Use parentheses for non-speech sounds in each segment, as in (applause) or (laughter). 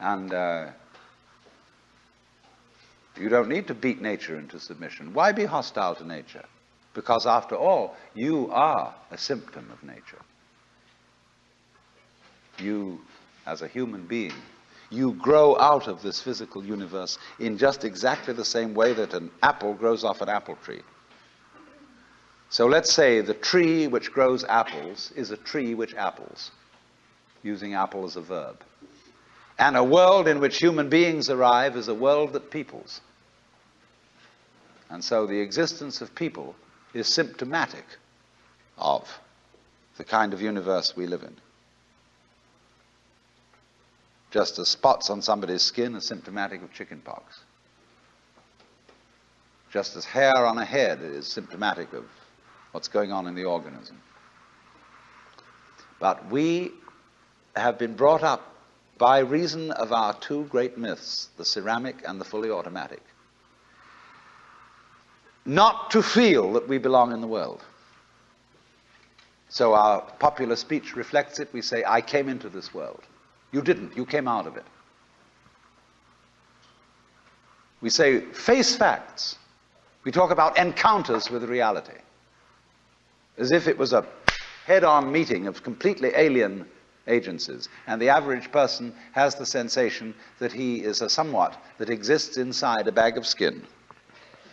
And uh, you don't need to beat nature into submission. Why be hostile to nature? Because after all, you are a symptom of nature. You, as a human being, you grow out of this physical universe in just exactly the same way that an apple grows off an apple tree. So let's say the tree which grows apples is a tree which apples, using apple as a verb. And a world in which human beings arrive is a world that peoples. And so the existence of people is symptomatic of the kind of universe we live in. Just as spots on somebody's skin are symptomatic of chickenpox. Just as hair on a head is symptomatic of what's going on in the organism. But we have been brought up by reason of our two great myths, the ceramic and the fully automatic, not to feel that we belong in the world. So our popular speech reflects it. We say, I came into this world. You didn't. You came out of it. We say, face facts. We talk about encounters with reality. As if it was a head-on meeting of completely alien agencies. And the average person has the sensation that he is a somewhat that exists inside a bag of skin,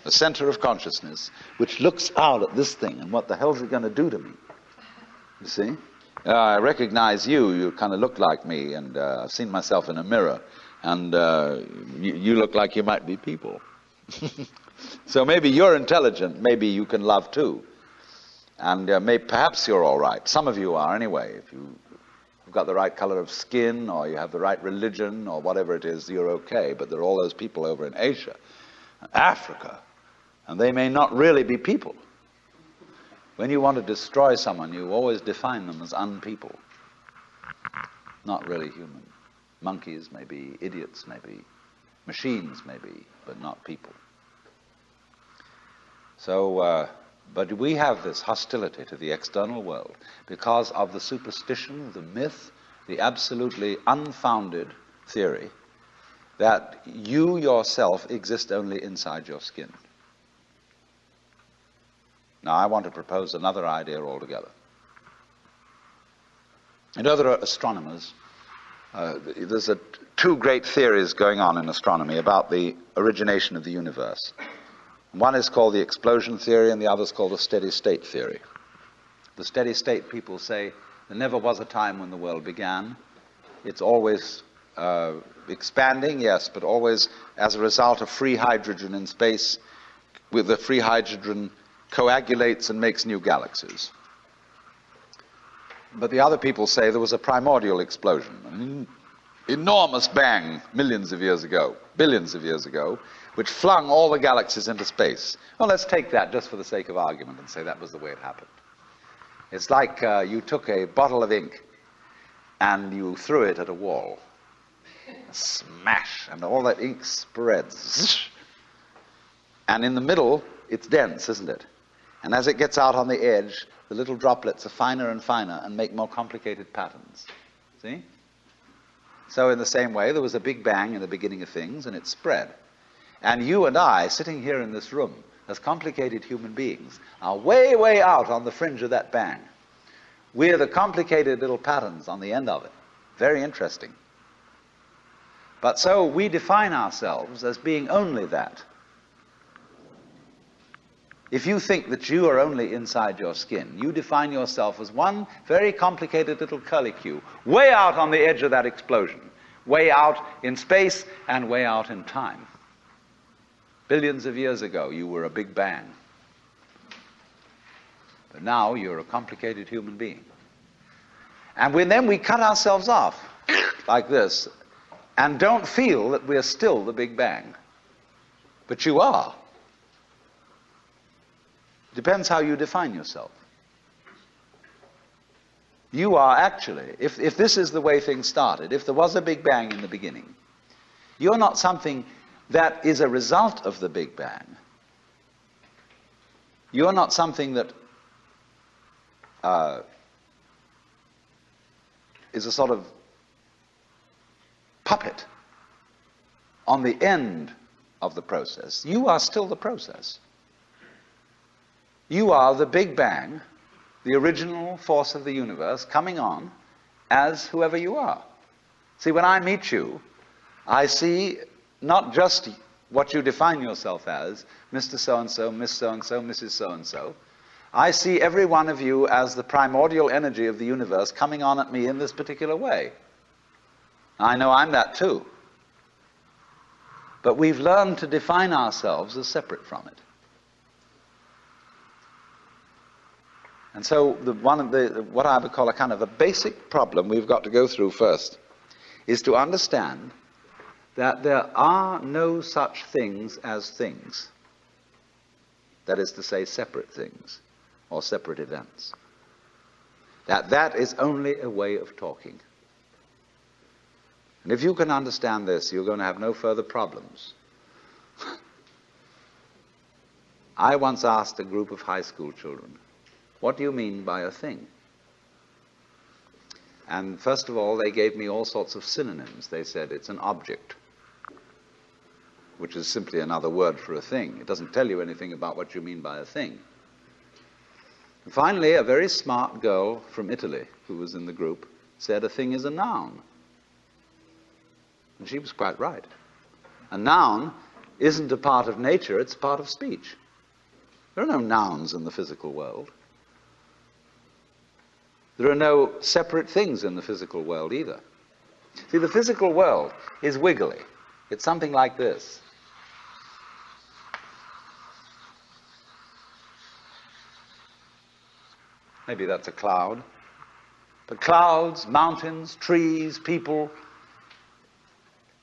a center of consciousness, which looks out at this thing and what the hell's it going to do to me? You see? Uh, I recognize you. You kind of look like me, and uh, I've seen myself in a mirror, and uh, you, you look like you might be people. (laughs) so maybe you're intelligent. Maybe you can love too, and uh, may, perhaps you're all right. Some of you are anyway. If you, have got the right color of skin, or you have the right religion, or whatever it is, you're okay. But there are all those people over in Asia, Africa, and they may not really be people. When you want to destroy someone, you always define them as unpeople, not really human. Monkeys may be, idiots may be, machines may be, but not people. So, uh, but we have this hostility to the external world because of the superstition, the myth, the absolutely unfounded theory that you yourself exist only inside your skin. Now, I want to propose another idea altogether. And other astronomers, uh, there's a, two great theories going on in astronomy about the origination of the universe. One is called the explosion theory, and the other is called the steady state theory. The steady state people say there never was a time when the world began. It's always uh, expanding, yes, but always as a result of free hydrogen in space, with the free hydrogen coagulates and makes new galaxies. But the other people say there was a primordial explosion, an enormous bang millions of years ago, billions of years ago, which flung all the galaxies into space. Well, let's take that just for the sake of argument and say that was the way it happened. It's like uh, you took a bottle of ink and you threw it at a wall. Smash, and all that ink spreads. And in the middle, it's dense, isn't it? And as it gets out on the edge, the little droplets are finer and finer and make more complicated patterns. See? So in the same way, there was a big bang in the beginning of things, and it spread. And you and I, sitting here in this room, as complicated human beings, are way, way out on the fringe of that bang. We're the complicated little patterns on the end of it. Very interesting. But so we define ourselves as being only that. If you think that you are only inside your skin, you define yourself as one very complicated little curlicue, way out on the edge of that explosion, way out in space and way out in time. Billions of years ago, you were a big bang. But now you're a complicated human being. And when then we cut ourselves off like this and don't feel that we're still the big bang. But you are. Depends how you define yourself. You are actually, if, if this is the way things started, if there was a Big Bang in the beginning, you're not something that is a result of the Big Bang. You're not something that uh, is a sort of puppet on the end of the process. You are still the process. You are the Big Bang, the original force of the universe, coming on as whoever you are. See, when I meet you, I see not just what you define yourself as, Mr. So and so, Miss so and so, Mrs. so and so. I see every one of you as the primordial energy of the universe coming on at me in this particular way. I know I'm that too. But we've learned to define ourselves as separate from it. And so the, one of the, what I would call a kind of a basic problem we've got to go through first is to understand that there are no such things as things. That is to say, separate things or separate events. That that is only a way of talking. And if you can understand this, you're going to have no further problems. (laughs) I once asked a group of high school children, what do you mean by a thing? And first of all, they gave me all sorts of synonyms. They said it's an object, which is simply another word for a thing. It doesn't tell you anything about what you mean by a thing. And finally, a very smart girl from Italy who was in the group said a thing is a noun. And she was quite right. A noun isn't a part of nature, it's a part of speech. There are no nouns in the physical world. There are no separate things in the physical world either. See, the physical world is wiggly. It's something like this. Maybe that's a cloud. But clouds, mountains, trees, people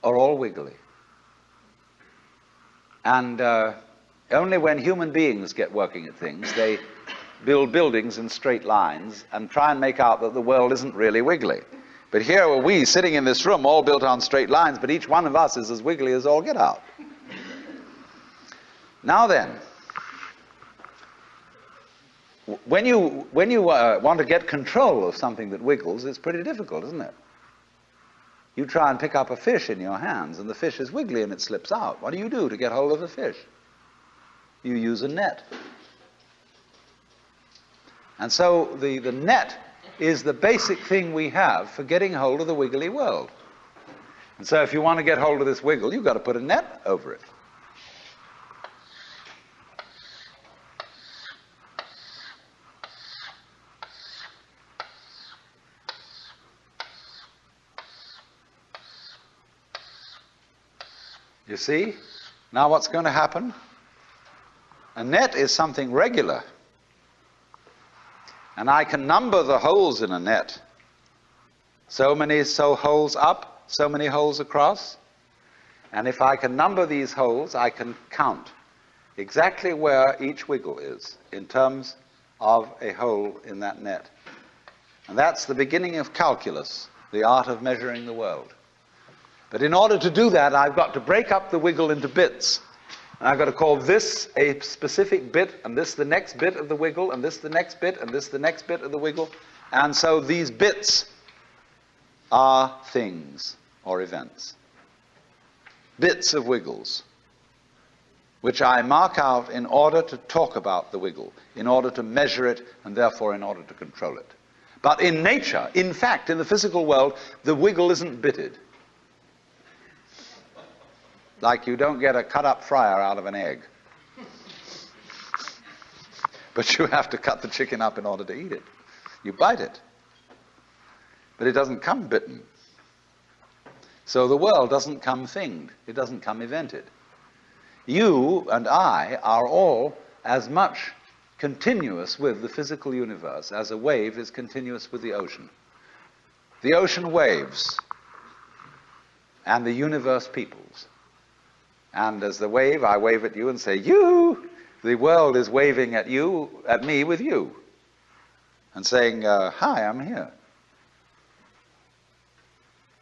are all wiggly. And uh, only when human beings get working at things, they build buildings in straight lines and try and make out that the world isn't really wiggly. But here are we sitting in this room, all built on straight lines, but each one of us is as wiggly as all get out. Now then, when you, when you uh, want to get control of something that wiggles, it's pretty difficult, isn't it? You try and pick up a fish in your hands, and the fish is wiggly and it slips out. What do you do to get hold of the fish? You use a net. And so the, the net is the basic thing we have for getting hold of the wiggly world. And so if you want to get hold of this wiggle, you've got to put a net over it. You see? Now what's going to happen? A net is something regular. And I can number the holes in a net. So many so holes up, so many holes across. And if I can number these holes, I can count exactly where each wiggle is in terms of a hole in that net. And that's the beginning of calculus, the art of measuring the world. But in order to do that, I've got to break up the wiggle into bits. I've got to call this a specific bit, and this the next bit of the wiggle, and this the next bit, and this the next bit of the wiggle. And so these bits are things or events. Bits of wiggles, which I mark out in order to talk about the wiggle, in order to measure it, and therefore in order to control it. But in nature, in fact, in the physical world, the wiggle isn't bitted. Like you don't get a cut up fryer out of an egg. But you have to cut the chicken up in order to eat it. You bite it. But it doesn't come bitten. So the world doesn't come thinged. It doesn't come evented. You and I are all as much continuous with the physical universe as a wave is continuous with the ocean. The ocean waves and the universe peoples. And as the wave, I wave at you and say, you. The world is waving at you, at me with you, and saying, uh, hi, I'm here.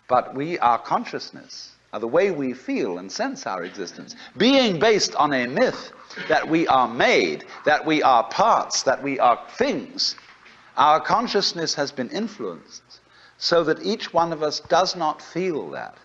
But we, our consciousness, are the way we feel and sense our existence, being based on a myth that we are made, that we are parts, that we are things, our consciousness has been influenced so that each one of us does not feel that.